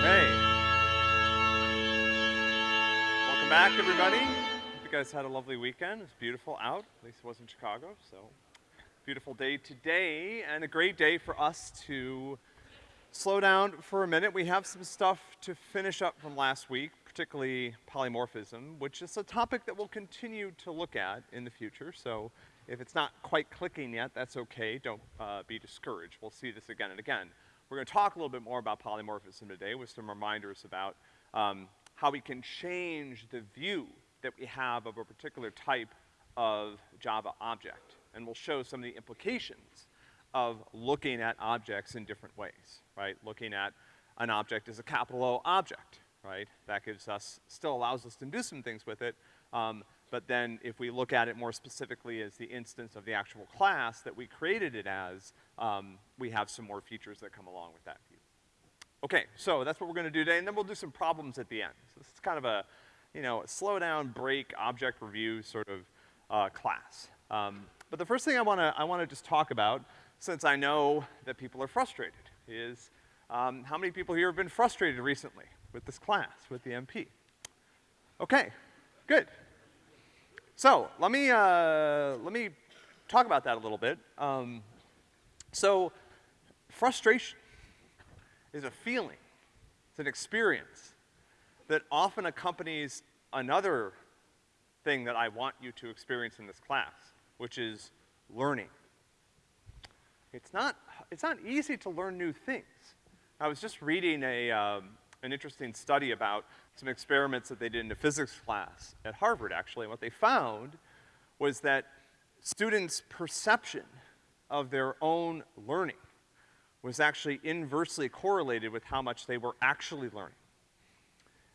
Hey. Welcome back, everybody. Hope you guys had a lovely weekend. It's beautiful out, at least it was in Chicago, so. Beautiful day today, and a great day for us to slow down for a minute. We have some stuff to finish up from last week, particularly polymorphism, which is a topic that we'll continue to look at in the future. So if it's not quite clicking yet, that's okay. Don't uh, be discouraged. We'll see this again and again. We're gonna talk a little bit more about polymorphism today with some reminders about um, how we can change the view that we have of a particular type of Java object. And we'll show some of the implications of looking at objects in different ways, right? Looking at an object as a capital O object, right? That gives us, still allows us to do some things with it, um, but then if we look at it more specifically as the instance of the actual class that we created it as, um, we have some more features that come along with that view. Okay, so that's what we're gonna do today, and then we'll do some problems at the end. So this is kind of a, you know, slow down, break, object review sort of, uh, class. Um, but the first thing I wanna, I wanna just talk about since I know that people are frustrated, is um, how many people here have been frustrated recently with this class, with the MP? Okay, good. So let me, uh, let me talk about that a little bit. Um, so frustration is a feeling, it's an experience that often accompanies another thing that I want you to experience in this class, which is learning. It's not, it's not easy to learn new things. I was just reading a, um, an interesting study about some experiments that they did in a physics class at Harvard, actually, and what they found was that students' perception of their own learning was actually inversely correlated with how much they were actually learning.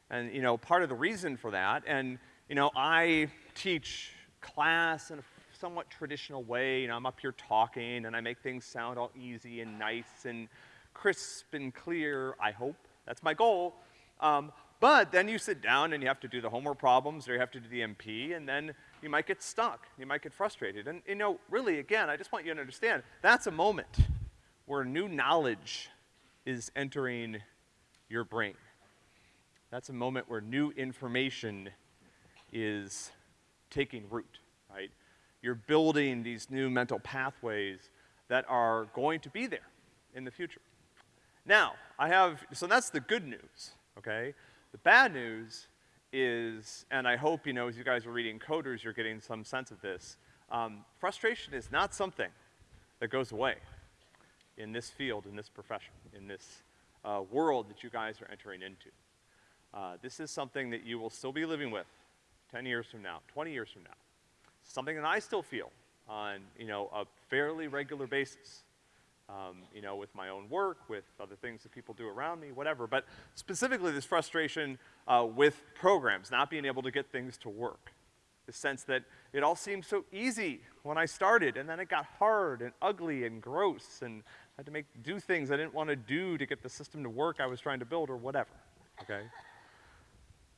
And, you know, part of the reason for that, and, you know, I teach class in a somewhat traditional way. You know, I'm up here talking and I make things sound all easy and nice and crisp and clear, I hope. That's my goal. Um, but then you sit down and you have to do the homework problems or you have to do the MP and then you might get stuck. You might get frustrated. And, you know, really, again, I just want you to understand, that's a moment where new knowledge is entering your brain. That's a moment where new information is taking root, right? you're building these new mental pathways that are going to be there in the future. Now, I have, so that's the good news, okay? The bad news is, and I hope, you know, as you guys are reading coders, you're getting some sense of this, um, frustration is not something that goes away in this field, in this profession, in this uh, world that you guys are entering into. Uh, this is something that you will still be living with 10 years from now, 20 years from now something that I still feel on, you know, a fairly regular basis. Um, you know, with my own work, with other things that people do around me, whatever. But specifically this frustration uh, with programs, not being able to get things to work. The sense that it all seemed so easy when I started, and then it got hard and ugly and gross, and I had to make, do things I didn't want to do to get the system to work I was trying to build, or whatever, okay?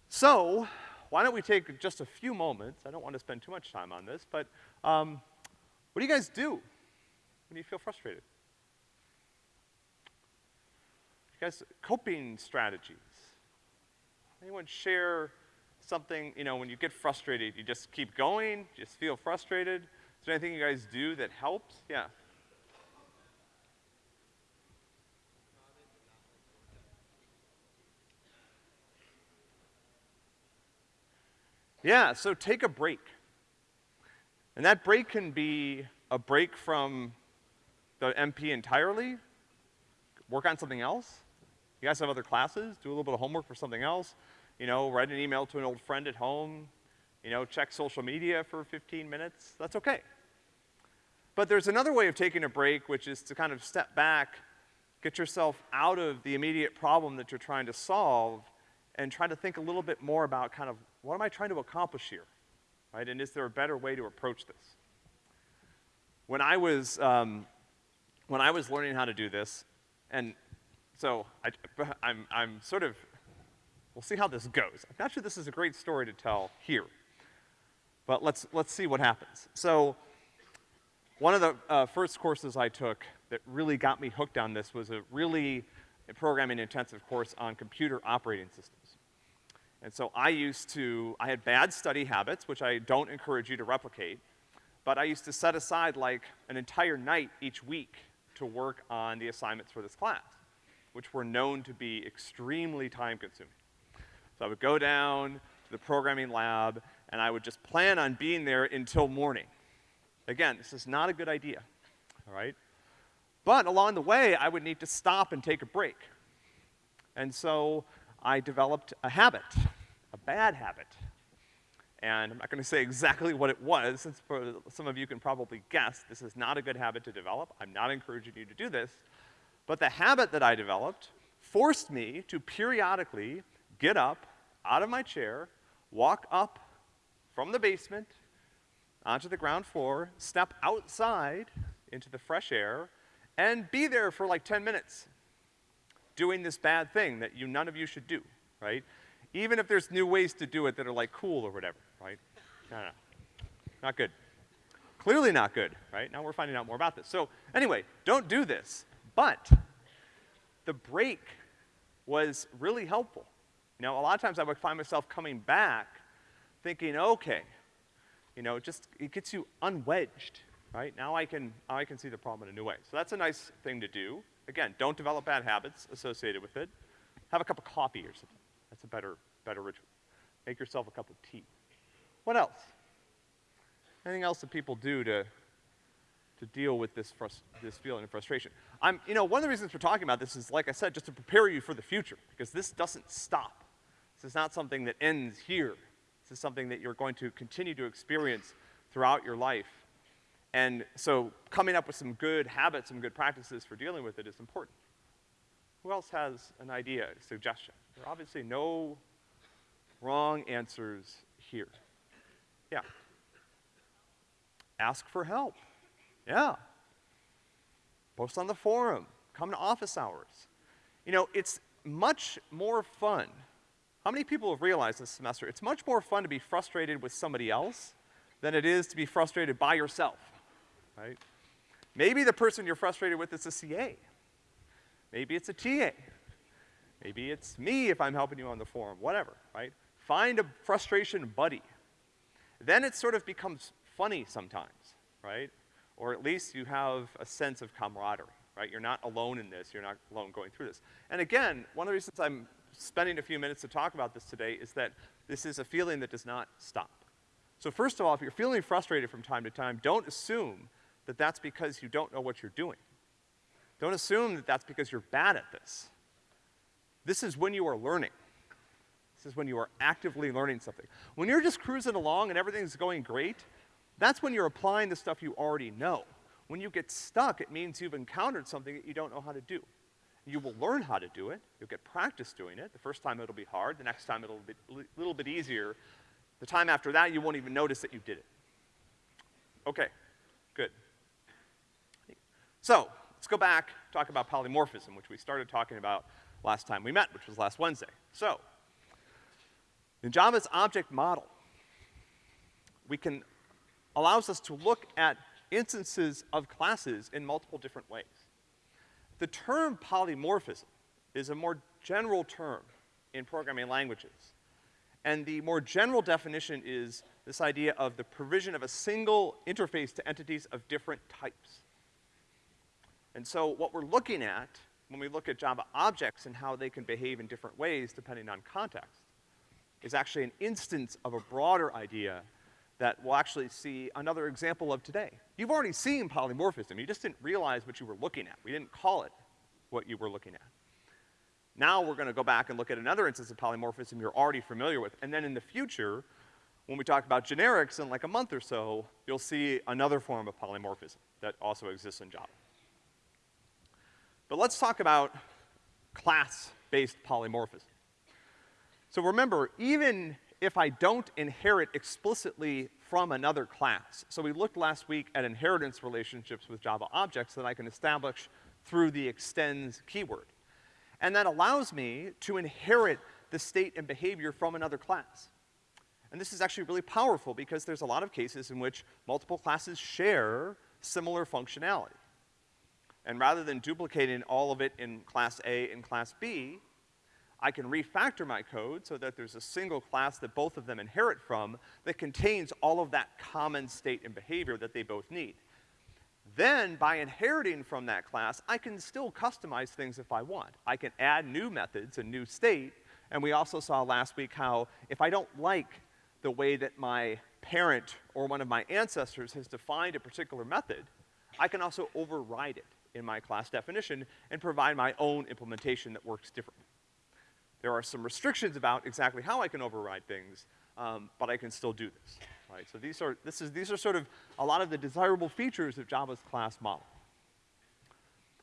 So, why don't we take just a few moments, I don't want to spend too much time on this, but um, what do you guys do when you feel frustrated? You guys, coping strategies. Anyone share something, you know, when you get frustrated, you just keep going, just feel frustrated? Is there anything you guys do that helps? Yeah. Yeah, so take a break. And that break can be a break from the MP entirely, work on something else. You guys have other classes, do a little bit of homework for something else. You know, write an email to an old friend at home. You know, check social media for 15 minutes. That's okay. But there's another way of taking a break, which is to kind of step back, get yourself out of the immediate problem that you're trying to solve, and try to think a little bit more about kind of what am I trying to accomplish here, right? And is there a better way to approach this? When I was, um, when I was learning how to do this, and so I, I'm, I'm sort of, we'll see how this goes. I'm not sure this is a great story to tell here, but let's, let's see what happens. So one of the uh, first courses I took that really got me hooked on this was a really programming intensive course on computer operating systems. And so I used to, I had bad study habits, which I don't encourage you to replicate, but I used to set aside like an entire night each week to work on the assignments for this class, which were known to be extremely time consuming. So I would go down to the programming lab and I would just plan on being there until morning. Again, this is not a good idea, all right? But along the way, I would need to stop and take a break. And so I developed a habit, a bad habit. And I'm not gonna say exactly what it was, since some of you can probably guess, this is not a good habit to develop. I'm not encouraging you to do this. But the habit that I developed forced me to periodically get up out of my chair, walk up from the basement onto the ground floor, step outside into the fresh air, and be there for like 10 minutes doing this bad thing that you, none of you should do, right? Even if there's new ways to do it that are like cool or whatever, right? No, no, not good. Clearly not good, right? Now we're finding out more about this. So anyway, don't do this. But the break was really helpful. You know, a lot of times I would find myself coming back thinking, okay, you know, just, it gets you unwedged, right? Now I can, now I can see the problem in a new way. So that's a nice thing to do. Again, don't develop bad habits associated with it. Have a cup of coffee or something. That's a better, better ritual. Make yourself a cup of tea. What else? Anything else that people do to, to deal with this, this feeling of frustration? I'm, you know, one of the reasons we're talking about this is, like I said, just to prepare you for the future, because this doesn't stop. This is not something that ends here. This is something that you're going to continue to experience throughout your life and so coming up with some good habits, some good practices for dealing with it is important. Who else has an idea, a suggestion? There are obviously no wrong answers here. Yeah. Ask for help. Yeah. Post on the forum. Come to office hours. You know, it's much more fun. How many people have realized this semester? It's much more fun to be frustrated with somebody else than it is to be frustrated by yourself right? Maybe the person you're frustrated with is a CA. Maybe it's a TA. Maybe it's me if I'm helping you on the forum, whatever, right? Find a frustration buddy. Then it sort of becomes funny sometimes, right? Or at least you have a sense of camaraderie, right? You're not alone in this, you're not alone going through this. And again, one of the reasons I'm spending a few minutes to talk about this today is that this is a feeling that does not stop. So first of all, if you're feeling frustrated from time to time, don't assume that that's because you don't know what you're doing. Don't assume that that's because you're bad at this. This is when you are learning. This is when you are actively learning something. When you're just cruising along and everything's going great, that's when you're applying the stuff you already know. When you get stuck, it means you've encountered something that you don't know how to do. You will learn how to do it. You'll get practice doing it. The first time it'll be hard. The next time it'll be a little bit easier. The time after that, you won't even notice that you did it. Okay, good. So, let's go back, talk about polymorphism, which we started talking about last time we met, which was last Wednesday. So, in Java's object model, we can, allows us to look at instances of classes in multiple different ways. The term polymorphism is a more general term in programming languages. And the more general definition is this idea of the provision of a single interface to entities of different types. And so what we're looking at when we look at Java objects and how they can behave in different ways depending on context is actually an instance of a broader idea that we'll actually see another example of today. You've already seen polymorphism, you just didn't realize what you were looking at. We didn't call it what you were looking at. Now we're gonna go back and look at another instance of polymorphism you're already familiar with, and then in the future, when we talk about generics in like a month or so, you'll see another form of polymorphism that also exists in Java. But let's talk about class-based polymorphism. So remember, even if I don't inherit explicitly from another class, so we looked last week at inheritance relationships with Java objects that I can establish through the extends keyword. And that allows me to inherit the state and behavior from another class. And this is actually really powerful because there's a lot of cases in which multiple classes share similar functionality. And rather than duplicating all of it in class A and class B, I can refactor my code so that there's a single class that both of them inherit from that contains all of that common state and behavior that they both need. Then, by inheriting from that class, I can still customize things if I want. I can add new methods and new state, and we also saw last week how if I don't like the way that my parent or one of my ancestors has defined a particular method, I can also override it in my class definition and provide my own implementation that works differently. There are some restrictions about exactly how I can override things, um, but I can still do this, right? So these are, this is, these are sort of a lot of the desirable features of Java's class model.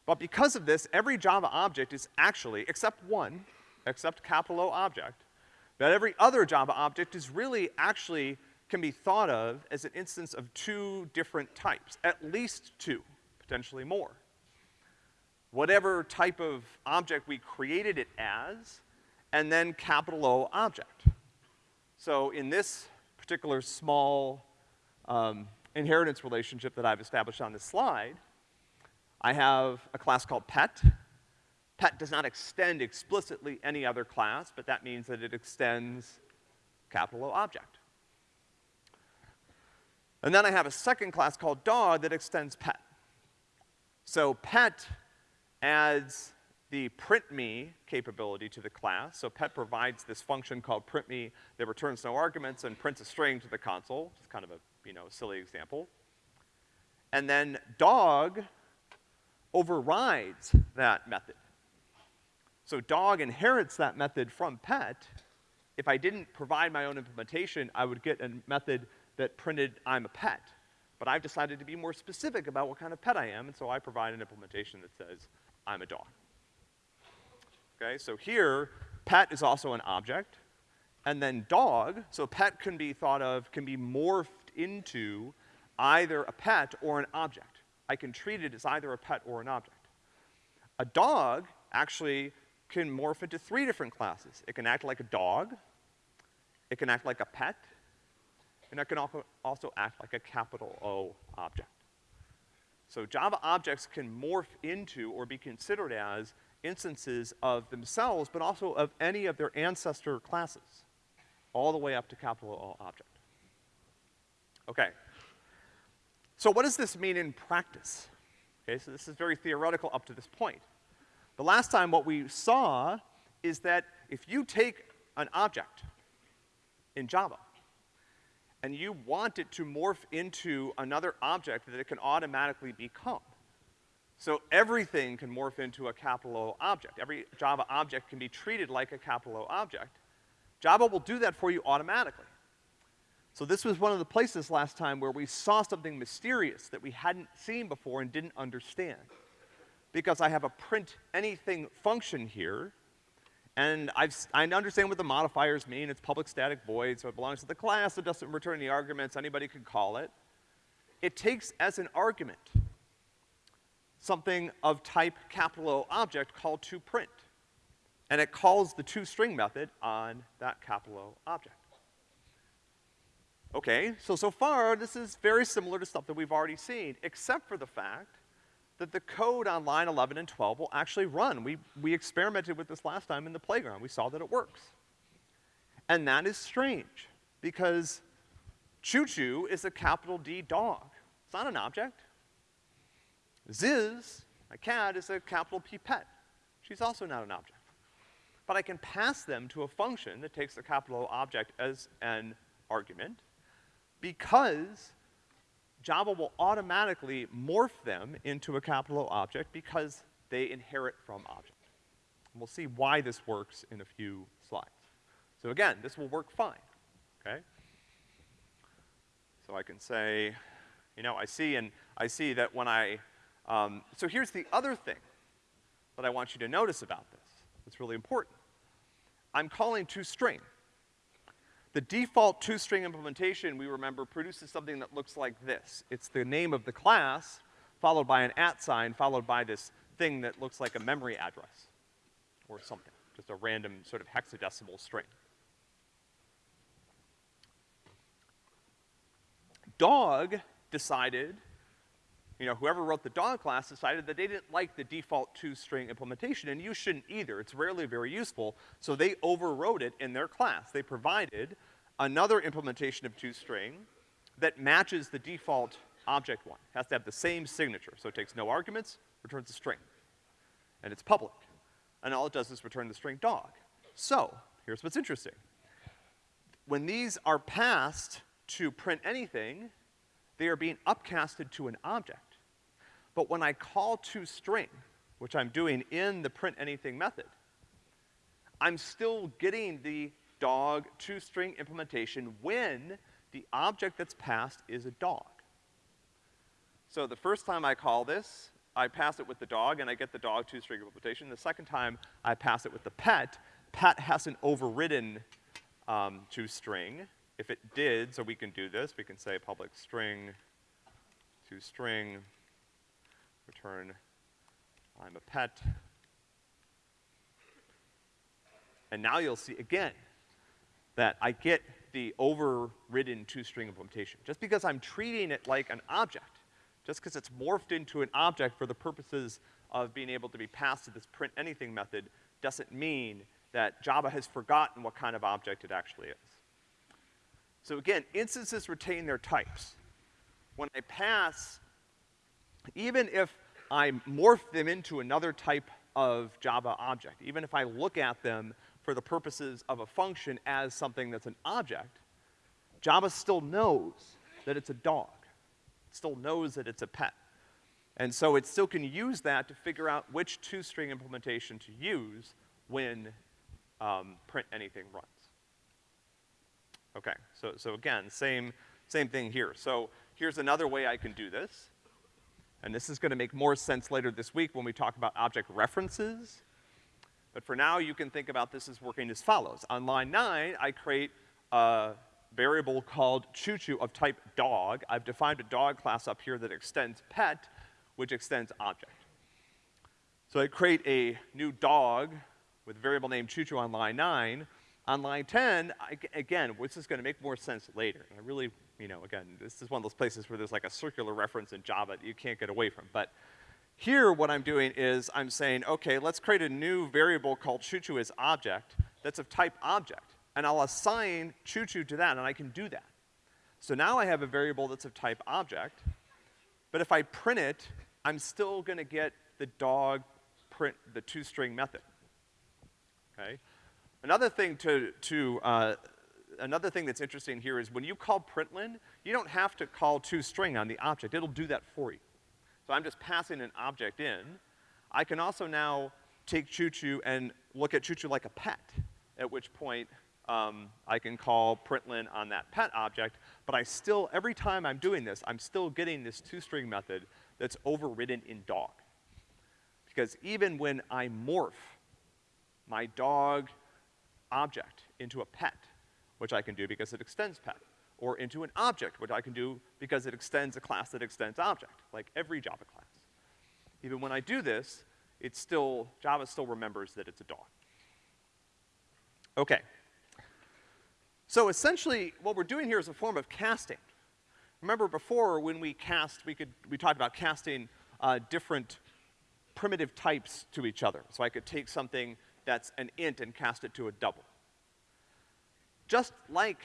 But because of this, every Java object is actually, except one, except capital O object, that every other Java object is really actually can be thought of as an instance of two different types, at least two, potentially more. Whatever type of object we created it as, and then capital O object. So in this particular small um, inheritance relationship that I've established on this slide, I have a class called pet. Pet does not extend explicitly any other class, but that means that it extends capital O object. And then I have a second class called dog that extends pet. So pet adds the printme capability to the class. So pet provides this function called printme that returns no arguments and prints a string to the console, which is kind of a, you know, silly example. And then dog overrides that method. So dog inherits that method from pet. If I didn't provide my own implementation, I would get a method that printed I'm a pet. But I've decided to be more specific about what kind of pet I am, and so I provide an implementation that says I'm a dog. Okay, so here, pet is also an object, and then dog, so pet can be thought of, can be morphed into either a pet or an object. I can treat it as either a pet or an object. A dog actually can morph into three different classes. It can act like a dog, it can act like a pet, and it can also act like a capital O object. So Java objects can morph into or be considered as instances of themselves, but also of any of their ancestor classes, all the way up to capital O object. Okay. So what does this mean in practice? Okay, so this is very theoretical up to this point. The last time what we saw is that if you take an object in Java and you want it to morph into another object that it can automatically become, so everything can morph into a capital O object. Every Java object can be treated like a capital O object. Java will do that for you automatically. So this was one of the places last time where we saw something mysterious that we hadn't seen before and didn't understand. Because I have a print anything function here, and I've, I understand what the modifiers mean. It's public static void, so it belongs to the class. It doesn't return any arguments. Anybody can call it. It takes as an argument something of type capital O object called toPrint. And it calls the toString method on that capital O object. Okay, so so far this is very similar to stuff that we've already seen, except for the fact that the code on line 11 and 12 will actually run. We, we experimented with this last time in the playground. We saw that it works. And that is strange, because choo choo is a capital D dog. It's not an object. Ziz, my cat, is a capital P pet. She's also not an object. But I can pass them to a function that takes the capital O object as an argument because Java will automatically morph them into a capital O object because they inherit from object. And we'll see why this works in a few slides. So again, this will work fine, okay? So I can say, you know, I see and I see that when I um, so here's the other thing that I want you to notice about this. It's really important. I'm calling toString. The default toString implementation, we remember, produces something that looks like this. It's the name of the class, followed by an at sign, followed by this thing that looks like a memory address, or something, just a random sort of hexadecimal string. Dog decided you know, whoever wrote the dog class decided that they didn't like the default toString implementation, and you shouldn't either. It's rarely very useful, so they overrode it in their class. They provided another implementation of toString that matches the default object one. It has to have the same signature, so it takes no arguments, returns a string. And it's public. And all it does is return the string dog. So, here's what's interesting. When these are passed to print anything, they are being upcasted to an object. But when I call toString, which I'm doing in the print anything method, I'm still getting the dog toString implementation when the object that's passed is a dog. So the first time I call this, I pass it with the dog and I get the dog toString implementation. The second time I pass it with the pet, pet hasn't overridden um, toString. If it did, so we can do this, we can say public string toString return I'm a pet. And now you'll see again that I get the overridden toString implementation. Just because I'm treating it like an object, just because it's morphed into an object for the purposes of being able to be passed to this print anything method doesn't mean that Java has forgotten what kind of object it actually is. So again, instances retain their types. When I pass, even if I morph them into another type of Java object, even if I look at them for the purposes of a function as something that's an object, Java still knows that it's a dog. It still knows that it's a pet. And so it still can use that to figure out which toString implementation to use when um, print anything runs. Okay, so, so again, same, same thing here. So here's another way I can do this. And this is gonna make more sense later this week when we talk about object references. But for now, you can think about this as working as follows. On line nine, I create a variable called choo-choo of type dog. I've defined a dog class up here that extends pet, which extends object. So I create a new dog with a variable name choo-choo on line nine. On line 10, I, again, this is gonna make more sense later. I really, you know, again, this is one of those places where there's like a circular reference in Java that you can't get away from. But here, what I'm doing is I'm saying, okay, let's create a new variable called choo-choo as object that's of type object. And I'll assign choo-choo to that, and I can do that. So now I have a variable that's of type object, but if I print it, I'm still gonna get the dog print, the toString method. Okay? Another thing to, to uh, another thing that's interesting here is when you call println, you don't have to call toString on the object. It'll do that for you. So I'm just passing an object in. I can also now take choo-choo and look at choo-choo like a pet, at which point um, I can call println on that pet object, but I still, every time I'm doing this, I'm still getting this toString method that's overridden in dog. Because even when I morph my dog object into a pet, which I can do because it extends pet, or into an object, which I can do because it extends a class that extends object, like every Java class. Even when I do this, it's still, Java still remembers that it's a dog. Okay. So essentially, what we're doing here is a form of casting. Remember before, when we cast, we could, we talked about casting uh, different primitive types to each other. So I could take something that's an int and cast it to a double. Just like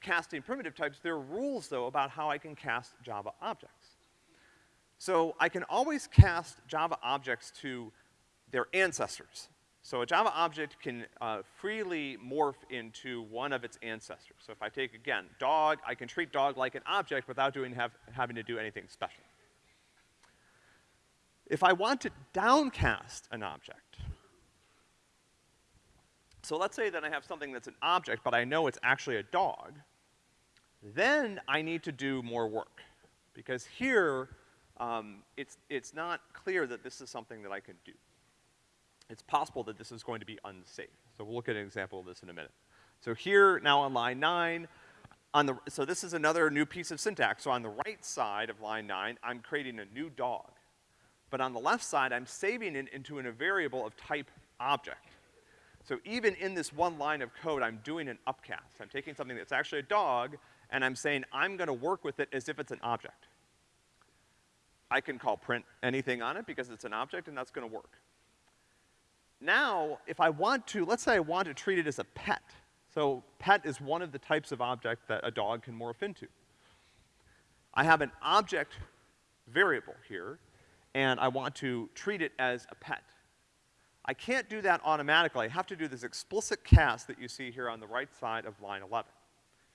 casting primitive types, there are rules, though, about how I can cast Java objects. So I can always cast Java objects to their ancestors. So a Java object can uh, freely morph into one of its ancestors. So if I take, again, dog, I can treat dog like an object without doing have, having to do anything special. If I want to downcast an object, so let's say that I have something that's an object, but I know it's actually a dog, then I need to do more work. Because here, um, it's, it's not clear that this is something that I can do. It's possible that this is going to be unsafe. So we'll look at an example of this in a minute. So here, now on line nine, on the, so this is another new piece of syntax. So on the right side of line nine, I'm creating a new dog. But on the left side, I'm saving it into a variable of type object. So even in this one line of code, I'm doing an upcast. I'm taking something that's actually a dog, and I'm saying I'm gonna work with it as if it's an object. I can call print anything on it because it's an object and that's gonna work. Now, if I want to, let's say I want to treat it as a pet. So pet is one of the types of object that a dog can morph into. I have an object variable here, and I want to treat it as a pet. I can't do that automatically. I have to do this explicit cast that you see here on the right side of line 11.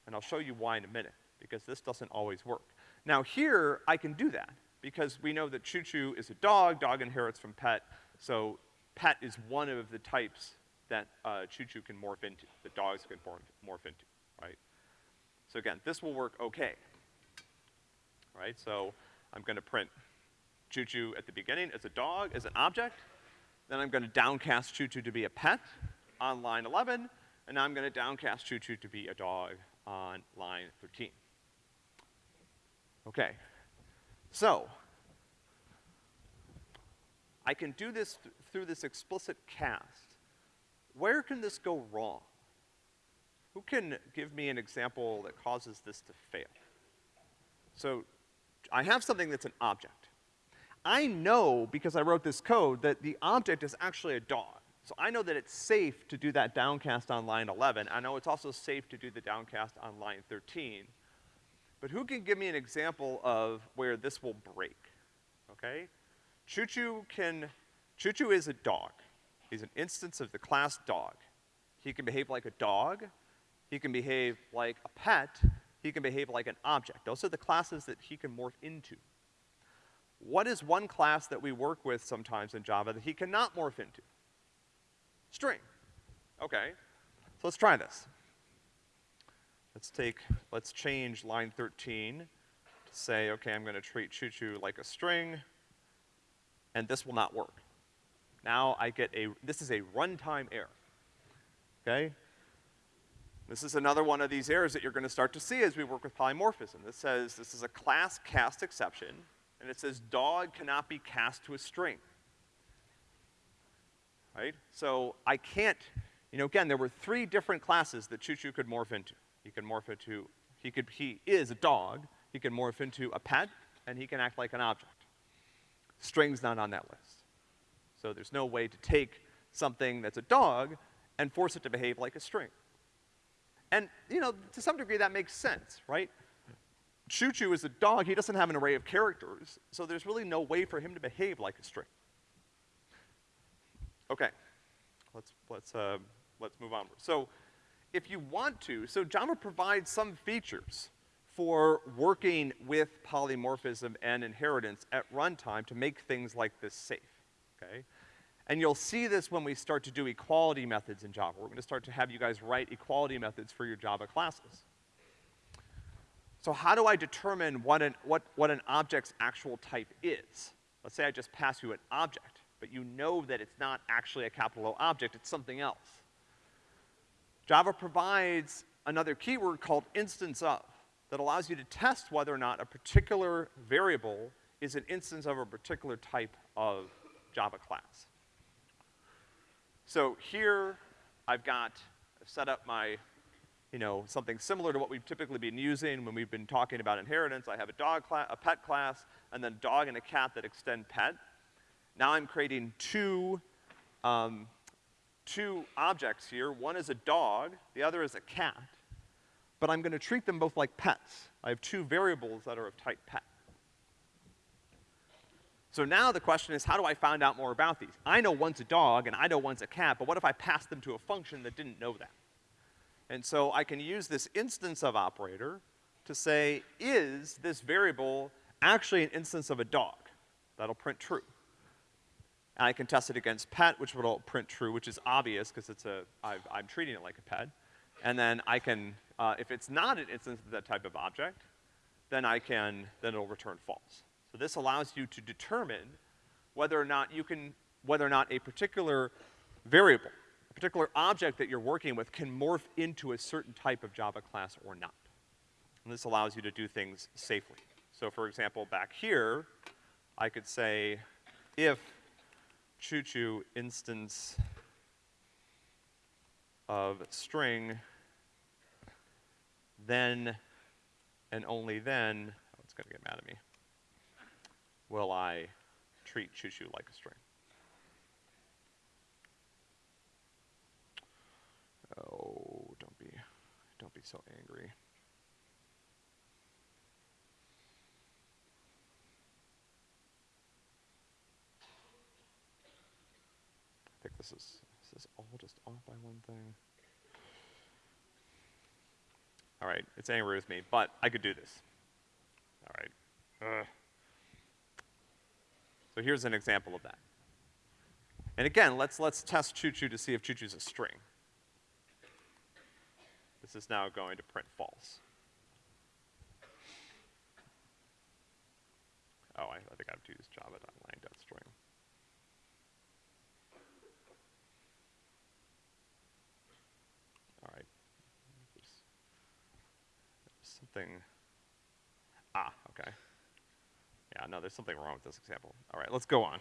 And I'll show you why in a minute, because this doesn't always work. Now here, I can do that, because we know that Choo Choo is a dog, dog inherits from pet, so pet is one of the types that uh, Choo Choo can morph into, that dogs can morph, morph into, right? So again, this will work okay. Right, so I'm gonna print Choo Choo at the beginning as a dog, as an object, then I'm gonna downcast Choo Choo to be a pet on line 11, and now I'm gonna downcast Choo Choo to be a dog on line 13. Okay, so, I can do this th through this explicit cast. Where can this go wrong? Who can give me an example that causes this to fail? So, I have something that's an object. I know, because I wrote this code, that the object is actually a dog. So I know that it's safe to do that downcast on line 11. I know it's also safe to do the downcast on line 13. But who can give me an example of where this will break? Okay? Choo Choo can, Choo Choo is a dog. He's an instance of the class dog. He can behave like a dog. He can behave like a pet. He can behave like an object. Those are the classes that he can morph into. What is one class that we work with sometimes in Java that he cannot morph into? String. Okay. So let's try this. Let's take, let's change line 13 to say, okay, I'm gonna treat choo choo like a string, and this will not work. Now I get a, this is a runtime error. Okay? This is another one of these errors that you're gonna start to see as we work with polymorphism. This says, this is a class cast exception, and it says dog cannot be cast to a string. Right? So I can't, you know, again, there were three different classes that Choo Choo could morph into. He can morph into, he could, he is a dog, he can morph into a pet, and he can act like an object. String's not on that list. So there's no way to take something that's a dog and force it to behave like a string. And, you know, to some degree that makes sense, right? Choo Choo is a dog, he doesn't have an array of characters, so there's really no way for him to behave like a string. Okay, let's, let's, uh, let's move on. So, if you want to, so Java provides some features for working with polymorphism and inheritance at runtime to make things like this safe, okay? And you'll see this when we start to do equality methods in Java. We're gonna start to have you guys write equality methods for your Java classes. So how do I determine what an, what, what an object's actual type is? Let's say I just pass you an object, but you know that it's not actually a capital O object, it's something else. Java provides another keyword called instance of that allows you to test whether or not a particular variable is an instance of a particular type of Java class. So here, I've got, I've set up my, you know, something similar to what we've typically been using when we've been talking about inheritance. I have a dog class, a pet class, and then dog and a cat that extend pet. Now I'm creating two, um, two objects here. One is a dog, the other is a cat. But I'm gonna treat them both like pets. I have two variables that are of type pet. So now the question is, how do I find out more about these? I know one's a dog and I know one's a cat, but what if I pass them to a function that didn't know that? And so I can use this instance of operator to say, is this variable actually an instance of a dog? That'll print true. And I can test it against pet, which will print true, which is obvious because it's a, I've, I'm treating it like a pet. And then I can, uh, if it's not an instance of that type of object, then I can, then it'll return false. So this allows you to determine whether or not you can, whether or not a particular variable, particular object that you're working with can morph into a certain type of Java class or not. And this allows you to do things safely. So for example, back here, I could say if choo choo instance of string, then and only then, oh, it's gonna get mad at me will I treat choo-choo like a string. Oh, don't be, don't be so angry. I think this is, this is all just off by one thing. All right, it's angry with me, but I could do this. All right. So here's an example of that. And again, let's, let's test choo-choo to see if choo-choo's a string. Is now going to print false. Oh, I, I think I have to use java.lang.string. All right. There's something, ah, okay. Yeah, no, there's something wrong with this example. All right, let's go on.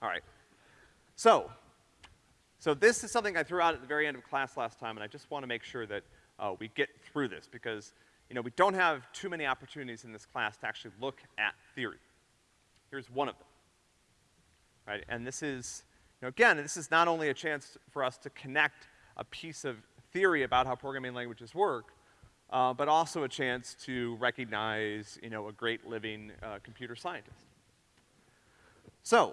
All right. So, so this is something I threw out at the very end of class last time, and I just want to make sure that uh, we get through this because, you know, we don't have too many opportunities in this class to actually look at theory. Here's one of them. Right? And this is, you know, again, this is not only a chance for us to connect a piece of theory about how programming languages work, uh, but also a chance to recognize, you know, a great living uh, computer scientist. So,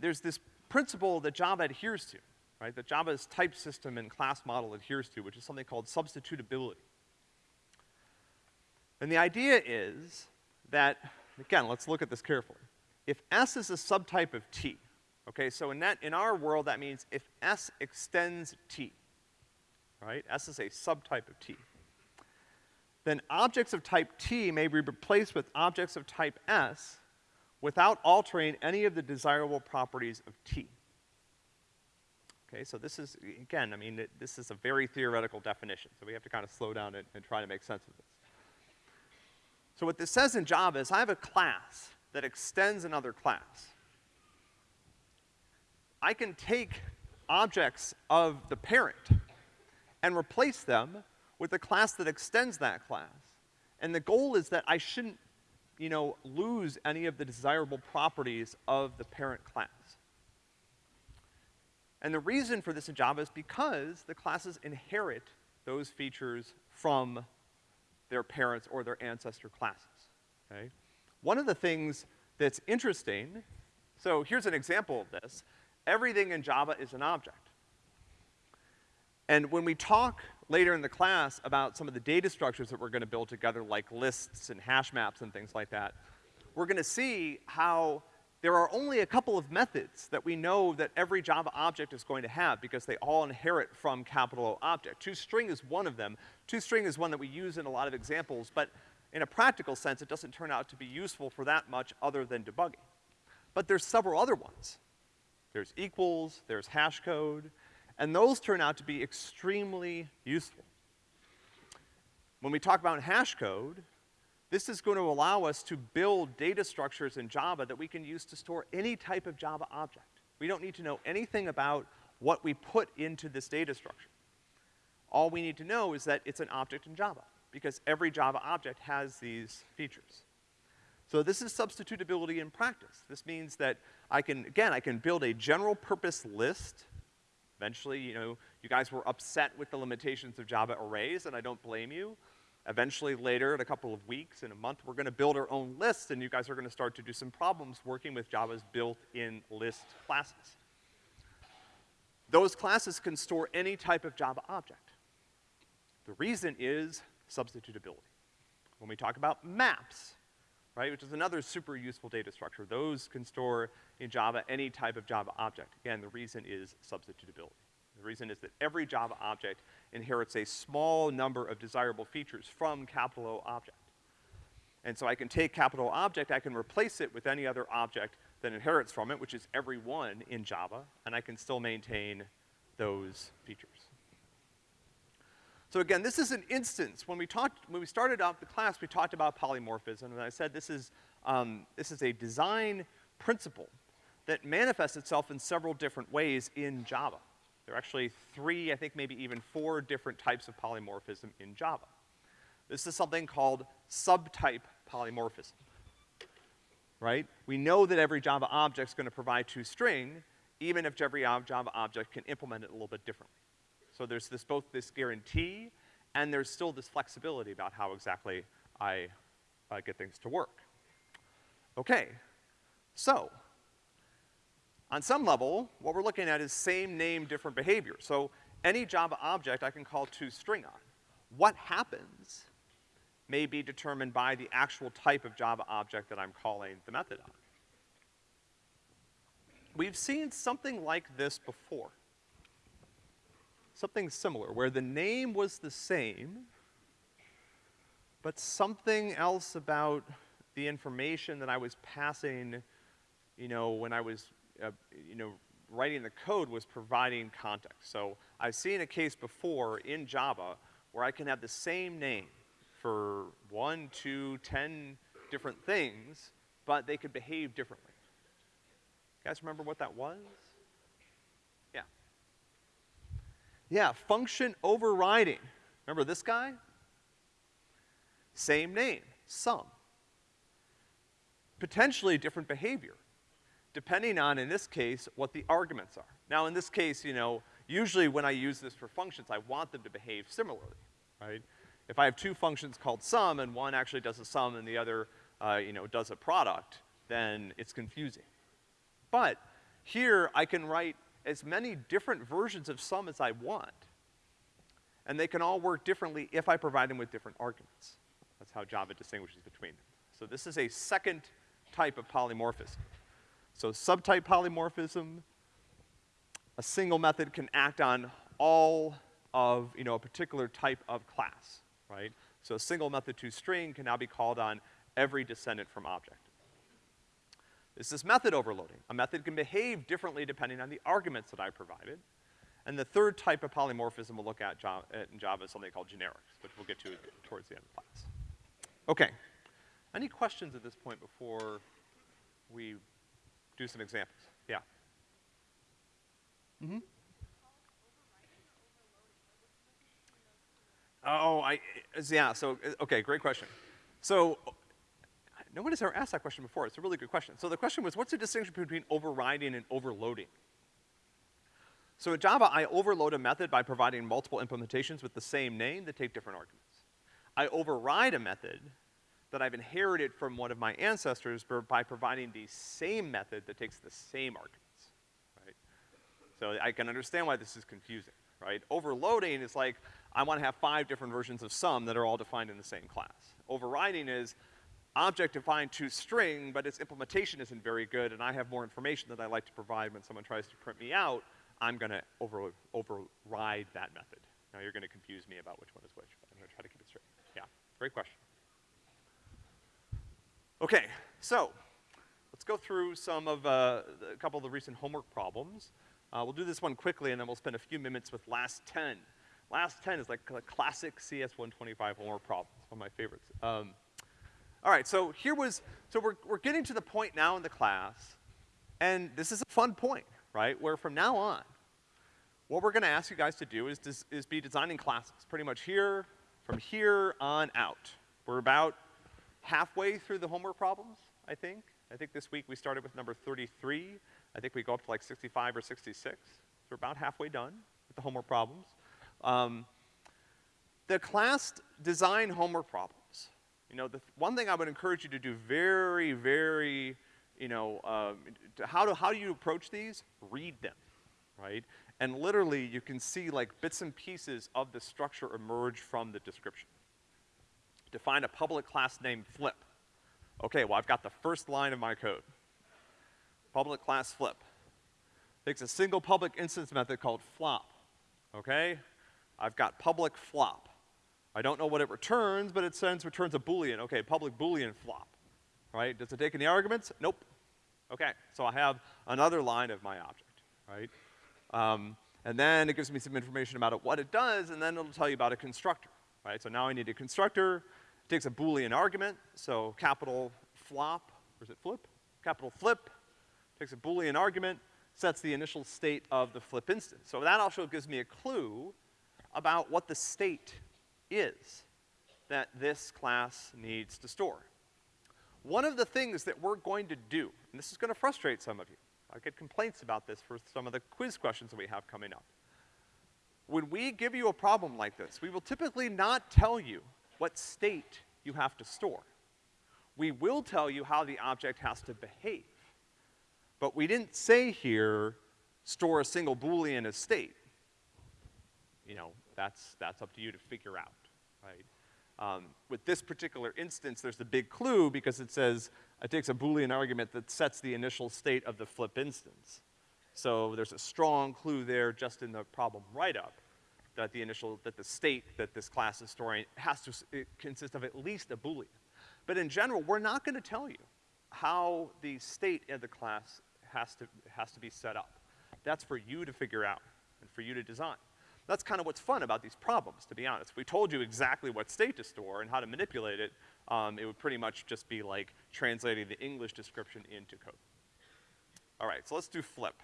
there's this principle that Java adheres to, right, that Java's type system and class model adheres to, which is something called substitutability. And the idea is that, again, let's look at this carefully. If S is a subtype of T, okay, so in that, in our world, that means if S extends T, right? S is a subtype of T. Then objects of type T may be replaced with objects of type S without altering any of the desirable properties of T. Okay, so this is, again, I mean, it, this is a very theoretical definition, so we have to kind of slow down and, and try to make sense of this. So what this says in Java is I have a class that extends another class. I can take objects of the parent and replace them with a class that extends that class. And the goal is that I shouldn't, you know, lose any of the desirable properties of the parent class. And the reason for this in Java is because the classes inherit those features from their parents or their ancestor classes, okay? One of the things that's interesting, so here's an example of this. Everything in Java is an object. And when we talk later in the class about some of the data structures that we're gonna build together, like lists and hash maps and things like that, we're gonna see how there are only a couple of methods that we know that every Java object is going to have because they all inherit from capital O object. ToString is one of them. ToString is one that we use in a lot of examples, but in a practical sense, it doesn't turn out to be useful for that much other than debugging. But there's several other ones. There's equals, there's hash code, and those turn out to be extremely useful. When we talk about hash code, this is going to allow us to build data structures in Java that we can use to store any type of Java object. We don't need to know anything about what we put into this data structure. All we need to know is that it's an object in Java, because every Java object has these features. So this is substitutability in practice. This means that I can, again, I can build a general purpose list. Eventually, you know, you guys were upset with the limitations of Java arrays, and I don't blame you. Eventually later, in a couple of weeks, in a month, we're gonna build our own list and you guys are gonna start to do some problems working with Java's built-in list classes. Those classes can store any type of Java object. The reason is substitutability. When we talk about maps, right, which is another super useful data structure, those can store in Java any type of Java object. Again, the reason is substitutability. The reason is that every Java object inherits a small number of desirable features from capital O object. And so I can take capital object, I can replace it with any other object that inherits from it, which is every one in Java, and I can still maintain those features. So again, this is an instance. When we talked, when we started out the class, we talked about polymorphism, and I said this is, um, this is a design principle that manifests itself in several different ways in Java. There are actually three, I think maybe even four different types of polymorphism in Java. This is something called subtype polymorphism. right? We know that every Java object's gonna provide toString, even if every Java object can implement it a little bit differently. So there's this, both this guarantee, and there's still this flexibility about how exactly I, get things to work. Okay, so, on some level, what we're looking at is same name, different behavior. So any Java object I can call toString on. What happens may be determined by the actual type of Java object that I'm calling the method on. We've seen something like this before. Something similar, where the name was the same, but something else about the information that I was passing, you know, when I was, uh, you know, writing the code was providing context. So I've seen a case before in Java where I can have the same name for one, two, ten different things, but they could behave differently. You guys remember what that was? Yeah. Yeah, function overriding. Remember this guy? Same name, sum. Potentially different behavior, depending on, in this case, what the arguments are. Now, in this case, you know, usually when I use this for functions, I want them to behave similarly, right? If I have two functions called sum and one actually does a sum and the other, uh, you know, does a product, then it's confusing. But here I can write as many different versions of sum as I want. And they can all work differently if I provide them with different arguments. That's how Java distinguishes between them. So this is a second type of polymorphism. So subtype polymorphism, a single method can act on all of, you know, a particular type of class right? So a single method toString can now be called on every descendant from object. This is method overloading. A method can behave differently depending on the arguments that I provided. And the third type of polymorphism we'll look at in Java is something called generics, which we'll get to towards the end of class. Okay. Any questions at this point before we do some examples? Yeah. Mm-hmm. Oh, I, yeah, so, okay, great question. So, no one has ever asked that question before. It's a really good question. So the question was, what's the distinction between overriding and overloading? So in Java, I overload a method by providing multiple implementations with the same name that take different arguments. I override a method that I've inherited from one of my ancestors by providing the same method that takes the same arguments, right? So I can understand why this is confusing, right? Overloading is like, I wanna have five different versions of sum that are all defined in the same class. Overriding is object defined toString, but its implementation isn't very good, and I have more information that I like to provide when someone tries to print me out, I'm gonna over, override that method. Now you're gonna confuse me about which one is which, but I'm gonna try to keep it straight. Yeah, great question. Okay, so, let's go through some of, uh, a couple of the recent homework problems. Uh, we'll do this one quickly, and then we'll spend a few minutes with last 10. Last 10 is like a classic CS125 homework problem. It's one of my favorites. Um, all right, so here was, so we're, we're getting to the point now in the class, and this is a fun point, right? Where from now on, what we're gonna ask you guys to do is, is, is be designing classes, pretty much here, from here on out. We're about halfway through the homework problems, I think. I think this week we started with number 33. I think we go up to like 65 or 66. So we're about halfway done with the homework problems. Um, the class design homework problems. You know, the one thing I would encourage you to do very, very, you know, um, how, do, how do you approach these? Read them, right? And literally, you can see like bits and pieces of the structure emerge from the description. Define a public class named flip. Okay, well, I've got the first line of my code. Public class flip. Takes a single public instance method called flop, okay? I've got public flop. I don't know what it returns, but it sends returns a boolean. Okay, public boolean flop. Right? Does it take any arguments? Nope. Okay, so I have another line of my object, right? Um, and then it gives me some information about it, what it does, and then it'll tell you about a constructor, right? So now I need a constructor, takes a boolean argument, so capital flop, or is it flip? Capital flip, takes a boolean argument, sets the initial state of the flip instance. So that also gives me a clue about what the state is that this class needs to store. One of the things that we're going to do, and this is gonna frustrate some of you, I get complaints about this for some of the quiz questions that we have coming up. When we give you a problem like this, we will typically not tell you what state you have to store. We will tell you how the object has to behave. But we didn't say here, store a single Boolean as state. You know, that's, that's up to you to figure out, right? Um, with this particular instance, there's the big clue because it says it takes a Boolean argument that sets the initial state of the flip instance. So there's a strong clue there just in the problem write-up that the initial, that the state that this class is storing has to consist of at least a Boolean. But in general, we're not gonna tell you how the state of the class has to, has to be set up. That's for you to figure out and for you to design. That's kind of what's fun about these problems, to be honest. If we told you exactly what state to store and how to manipulate it, um, it would pretty much just be like translating the English description into code. All right, so let's do flip,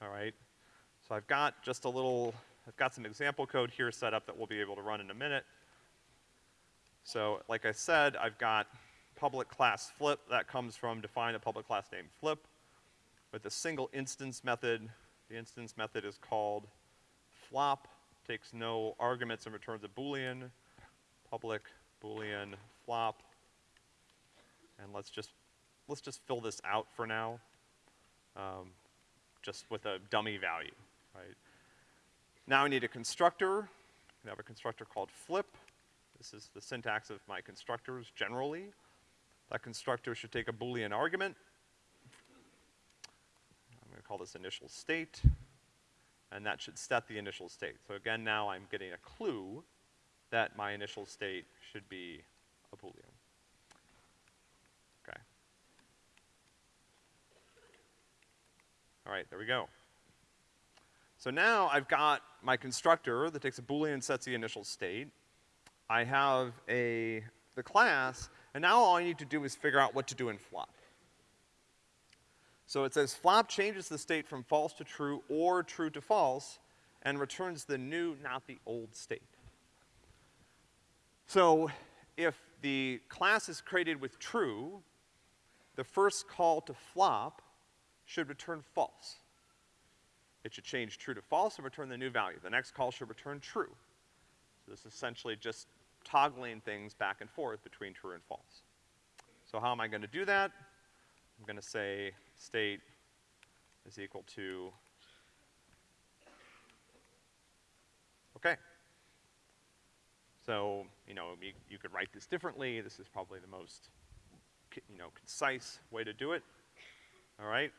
all right? So I've got just a little, I've got some example code here set up that we'll be able to run in a minute. So like I said, I've got public class flip, that comes from define a public class named flip. With a single instance method, the instance method is called flop takes no arguments and returns a boolean, public boolean flop. And let's just, let's just fill this out for now, um, just with a dummy value, right? Now I need a constructor. I have a constructor called flip. This is the syntax of my constructors generally. That constructor should take a boolean argument. I'm gonna call this initial state and that should set the initial state. So again, now I'm getting a clue that my initial state should be a Boolean. Okay. All right, there we go. So now I've got my constructor that takes a Boolean and sets the initial state. I have a, the class, and now all I need to do is figure out what to do in flop. So it says flop changes the state from false to true or true to false and returns the new, not the old state. So if the class is created with true, the first call to flop should return false. It should change true to false and return the new value. The next call should return true. So this is essentially just toggling things back and forth between true and false. So how am I gonna do that? I'm gonna say state is equal to, okay. So, you know, you, you could write this differently. This is probably the most, you know, concise way to do it. All right?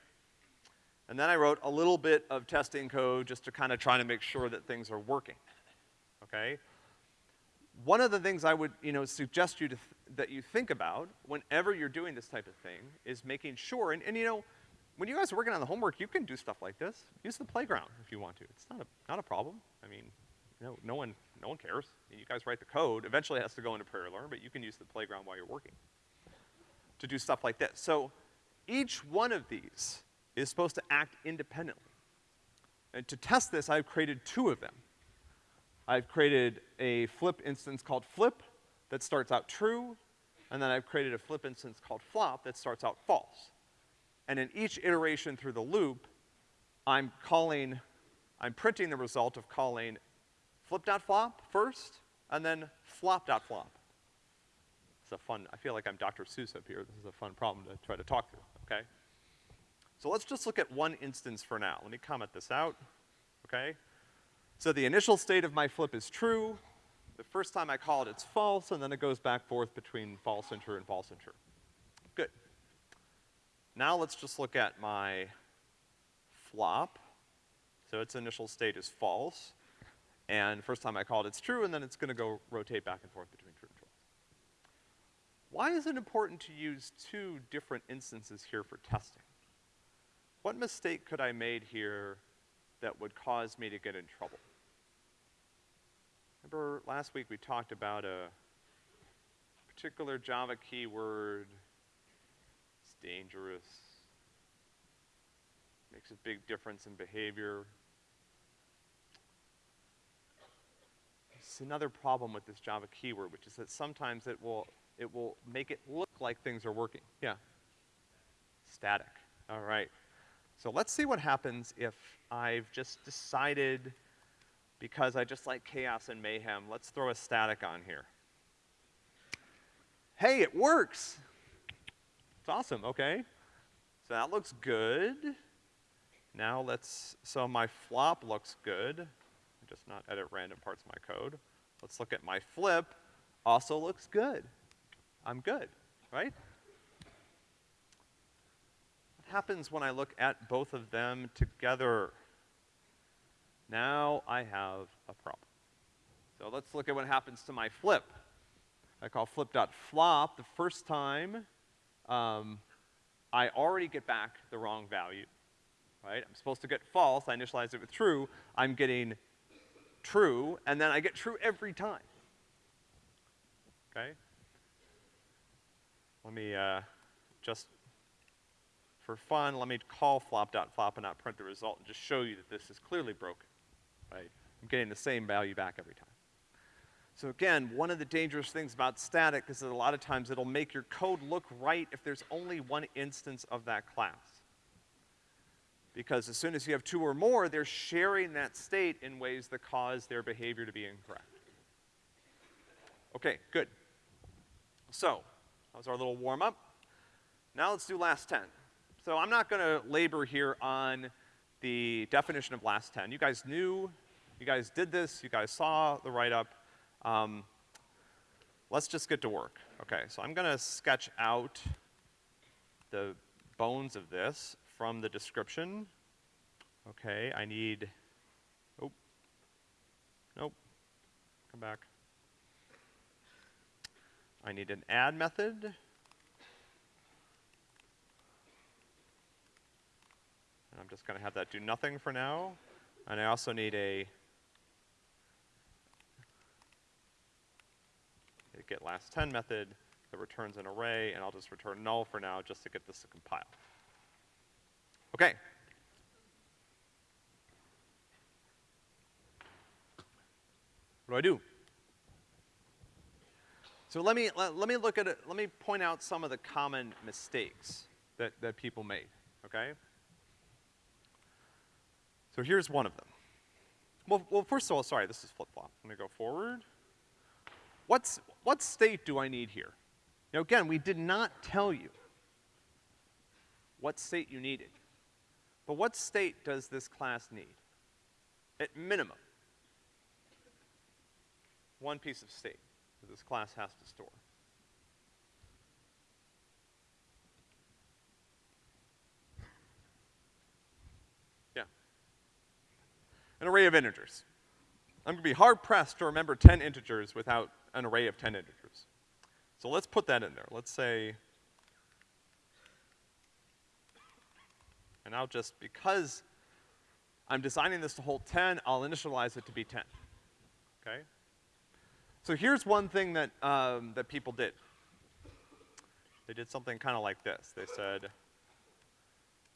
And then I wrote a little bit of testing code just to kind of try to make sure that things are working. Okay? One of the things I would, you know, suggest you to that you think about whenever you're doing this type of thing is making sure, and, and you know, when you guys are working on the homework, you can do stuff like this. Use the playground if you want to. It's not a, not a problem. I mean, you know, no one, no one cares. You guys write the code. Eventually it has to go into PrairieLearn, but you can use the playground while you're working to do stuff like this. So each one of these is supposed to act independently. And to test this, I've created two of them. I've created a flip instance called flip that starts out true, and then I've created a flip instance called flop that starts out false. And in each iteration through the loop, I'm calling, I'm printing the result of calling flip.flop first, and then flop.flop. It's a fun, I feel like I'm Dr. Seuss up here. This is a fun problem to try to talk through, okay? So let's just look at one instance for now. Let me comment this out, okay? So the initial state of my flip is true. The first time I call it, it's false, and then it goes back forth between false and true and false and true. Good. Now let's just look at my flop. So its initial state is false. And first time I call it, it's true, and then it's gonna go rotate back and forth between true and false. Why is it important to use two different instances here for testing? What mistake could I made here that would cause me to get in trouble? Remember last week we talked about a particular Java keyword. It's dangerous. Makes a big difference in behavior. It's another problem with this Java keyword, which is that sometimes it will it will make it look like things are working. Yeah? Static. All right. So let's see what happens if I've just decided, because I just like chaos and mayhem, let's throw a static on here. Hey, it works! It's awesome, okay. So that looks good. Now let's, so my flop looks good. Just not edit random parts of my code. Let's look at my flip. Also looks good. I'm good, right? Happens when I look at both of them together? Now I have a problem. So let's look at what happens to my flip. I call flip.flop the first time, um, I already get back the wrong value, right? I'm supposed to get false, I initialize it with true, I'm getting true, and then I get true every time. Okay? Let me, uh, just, for fun, let me call flop.flop and not print the result and just show you that this is clearly broken, right? I'm getting the same value back every time. So again, one of the dangerous things about static is that a lot of times it'll make your code look right if there's only one instance of that class. Because as soon as you have two or more, they're sharing that state in ways that cause their behavior to be incorrect. Okay, good. So, that was our little warm-up. Now let's do last 10. So I'm not gonna labor here on the definition of last 10. You guys knew, you guys did this, you guys saw the write-up. Um, let's just get to work. Okay, so I'm gonna sketch out the bones of this from the description. Okay, I need, oh, nope, come back. I need an add method. And I'm just gonna have that do nothing for now. And I also need a get last 10 method that returns an array, and I'll just return null for now just to get this to compile. Okay. What do I do? So let me, let, let me look at it, let me point out some of the common mistakes that, that people made, okay? So here's one of them. Well, well, first of all, sorry, this is flip-flop. Let me go forward. What's, what state do I need here? Now again, we did not tell you what state you needed. But what state does this class need? At minimum, one piece of state that this class has to store. Yeah. An array of integers. I'm gonna be hard pressed to remember 10 integers without an array of 10 integers. So let's put that in there. Let's say, and I'll just, because I'm designing this to hold 10, I'll initialize it to be 10, okay? So here's one thing that, um, that people did. They did something kind of like this. They said,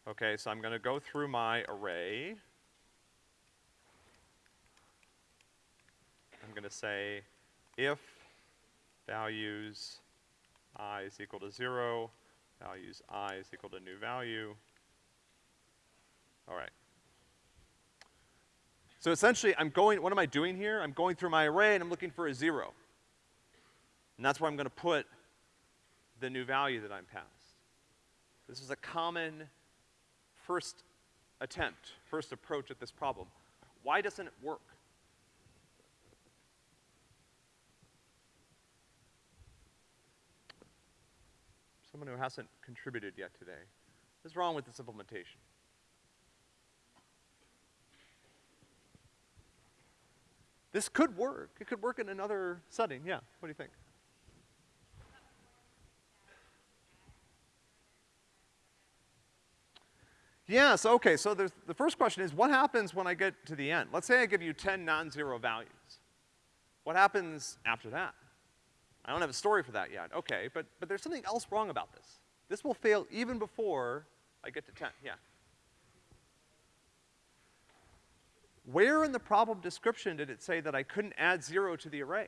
okay, so I'm gonna go through my array. I'm gonna say, if values i is equal to zero, values i is equal to new value. All right. So essentially, I'm going, what am I doing here? I'm going through my array and I'm looking for a zero. And that's where I'm gonna put the new value that I'm passed. This is a common first attempt, first approach at this problem. Why doesn't it work? Someone who hasn't contributed yet today. What's wrong with this implementation? This could work. It could work in another setting. Yeah, what do you think? Yeah, so okay, so the first question is, what happens when I get to the end? Let's say I give you 10 non-zero values. What happens after that? I don't have a story for that yet. Okay, but, but there's something else wrong about this. This will fail even before I get to 10, yeah. Where in the problem description did it say that I couldn't add zero to the array?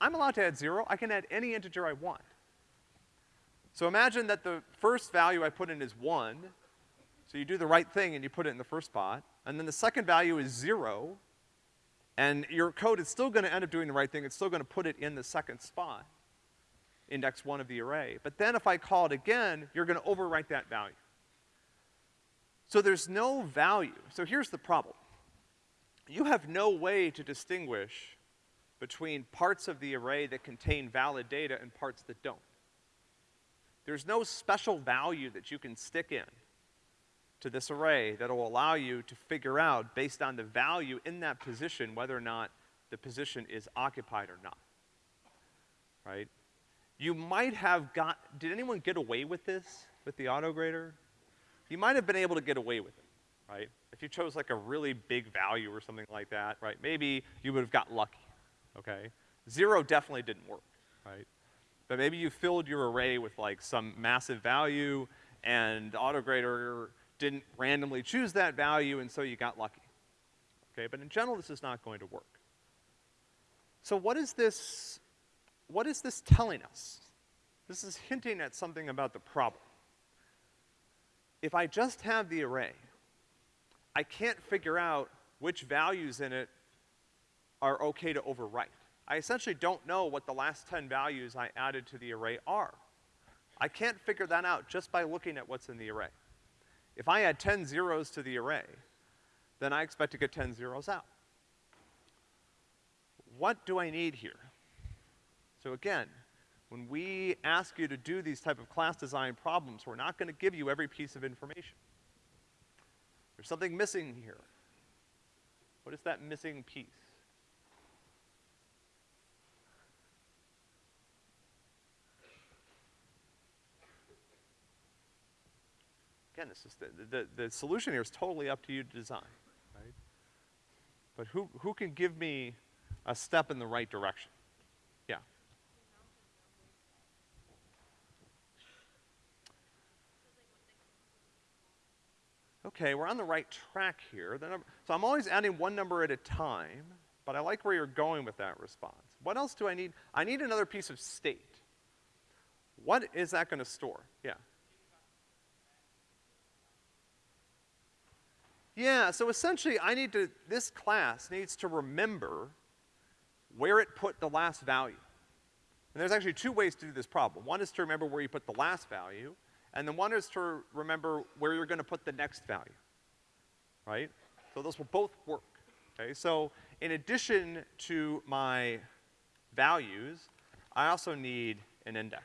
I'm allowed to add zero. I can add any integer I want. So imagine that the first value I put in is one, so you do the right thing and you put it in the first spot, and then the second value is zero, and your code is still gonna end up doing the right thing, it's still gonna put it in the second spot, index one of the array. But then if I call it again, you're gonna overwrite that value. So there's no value. So here's the problem. You have no way to distinguish between parts of the array that contain valid data and parts that don't. There's no special value that you can stick in to this array that will allow you to figure out, based on the value in that position, whether or not the position is occupied or not. Right? You might have got, did anyone get away with this with the autograder? You might have been able to get away with it, right? If you chose like a really big value or something like that, right, maybe you would have got lucky, okay? Zero definitely didn't work, right? But maybe you filled your array with like some massive value and autograder didn't randomly choose that value and so you got lucky. Okay, but in general this is not going to work. So what is this, what is this telling us? This is hinting at something about the problem. If I just have the array, I can't figure out which values in it are okay to overwrite. I essentially don't know what the last 10 values I added to the array are. I can't figure that out just by looking at what's in the array. If I add 10 zeros to the array, then I expect to get 10 zeros out. What do I need here? So again, when we ask you to do these type of class design problems, we're not gonna give you every piece of information. There's something missing here. What is that missing piece? Again, this is the, the, the solution here is totally up to you to design, right? But who, who can give me a step in the right direction? Yeah. Okay, we're on the right track here. So I'm always adding one number at a time, but I like where you're going with that response. What else do I need? I need another piece of state. What is that gonna store? Yeah. Yeah, so essentially I need to, this class needs to remember where it put the last value. And there's actually two ways to do this problem. One is to remember where you put the last value, and then one is to remember where you're gonna put the next value. Right? So those will both work. Okay, so in addition to my values, I also need an index.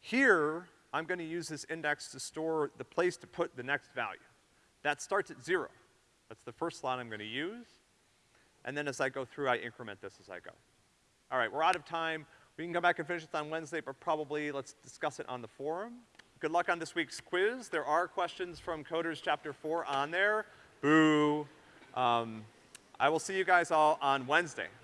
Here, I'm gonna use this index to store the place to put the next value. That starts at zero. That's the first slot I'm gonna use. And then as I go through, I increment this as I go. All right, we're out of time. We can come back and finish this on Wednesday, but probably let's discuss it on the forum. Good luck on this week's quiz. There are questions from Coders Chapter 4 on there. Boo. Um, I will see you guys all on Wednesday.